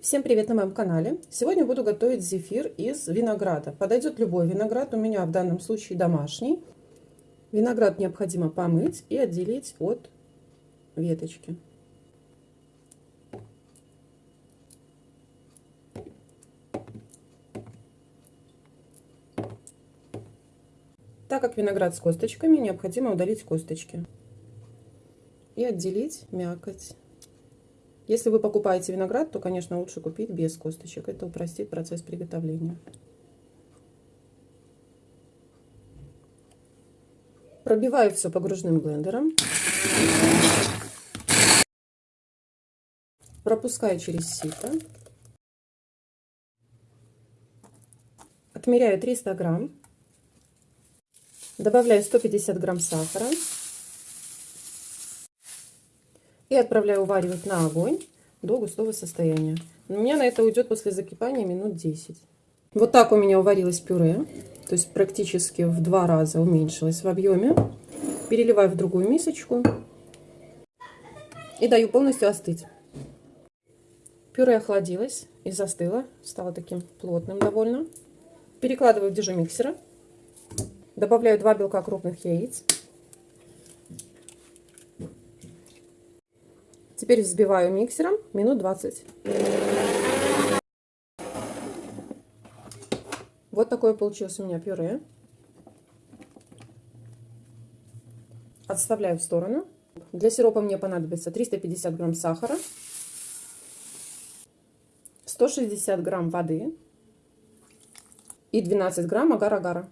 Всем привет на моем канале! Сегодня буду готовить зефир из винограда. Подойдет любой виноград, у меня в данном случае домашний. Виноград необходимо помыть и отделить от веточки. Так как виноград с косточками, необходимо удалить косточки и отделить мякоть. Если вы покупаете виноград, то, конечно, лучше купить без косточек. Это упростит процесс приготовления. Пробиваю все погружным блендером. Пропускаю через сито. Отмеряю 300 грамм. Добавляю 150 грамм сахара и отправляю уваривать на огонь до густого состояния. У меня на это уйдет после закипания минут 10. Вот так у меня уварилось пюре, то есть практически в два раза уменьшилось в объеме. Переливаю в другую мисочку и даю полностью остыть. Пюре охладилось и застыло, стало таким плотным довольно. Перекладываю в дежу миксера. Добавляю 2 белка крупных яиц. Теперь взбиваю миксером минут 20. Вот такое получилось у меня пюре. Отставляю в сторону. Для сиропа мне понадобится 350 грамм сахара, 160 грамм воды и 12 грамм агар-агара.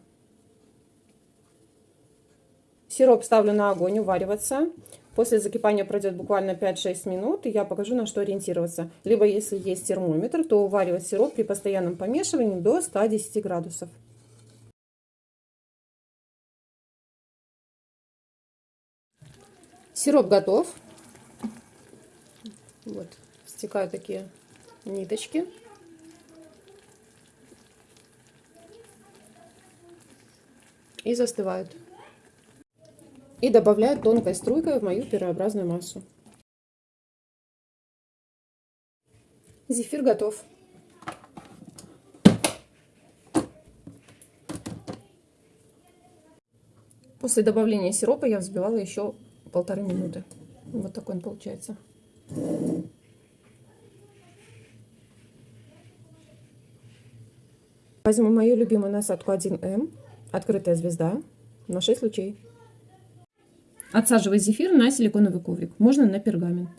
Сироп ставлю на огонь увариваться. После закипания пройдет буквально 5-6 минут, и я покажу, на что ориентироваться. Либо, если есть термометр, то уваривать сироп при постоянном помешивании до 110 градусов. Сироп готов. Вот, стекают такие ниточки. И застывают и добавляю тонкой струйкой в мою пирообразную массу. Зефир готов. После добавления сиропа я взбивала еще полторы минуты. Вот такой он получается. Возьму мою любимую насадку 1М, открытая звезда, на 6 лучей. Отсаживать зефир на силиконовый коврик, можно на пергамент.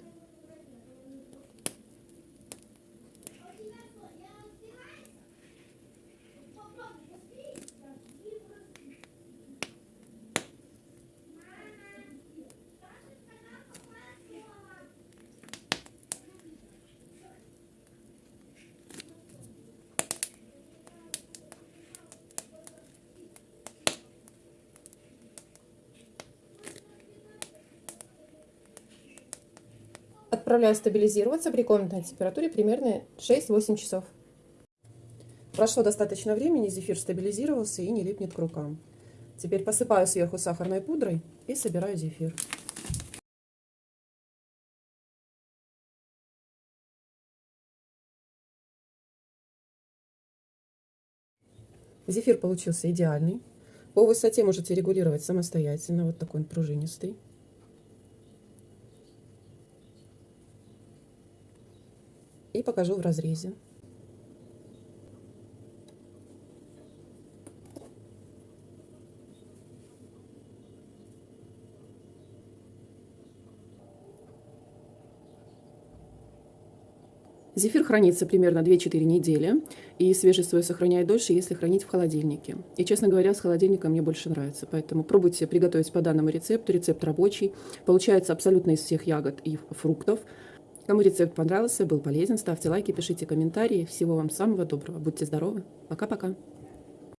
Отправляю стабилизироваться при комнатной температуре примерно 6-8 часов. Прошло достаточно времени, зефир стабилизировался и не липнет к рукам. Теперь посыпаю сверху сахарной пудрой и собираю зефир. Зефир получился идеальный. По высоте можете регулировать самостоятельно. Вот такой он пружинистый. И покажу в разрезе. Зефир хранится примерно 2-4 недели, и свежесть свою сохраняет дольше, если хранить в холодильнике. И, честно говоря, с холодильником мне больше нравится, поэтому пробуйте приготовить по данному рецепту. Рецепт рабочий, получается абсолютно из всех ягод и фруктов. Кому рецепт понравился, был полезен, ставьте лайки, пишите комментарии. Всего вам самого доброго. Будьте здоровы. Пока-пока.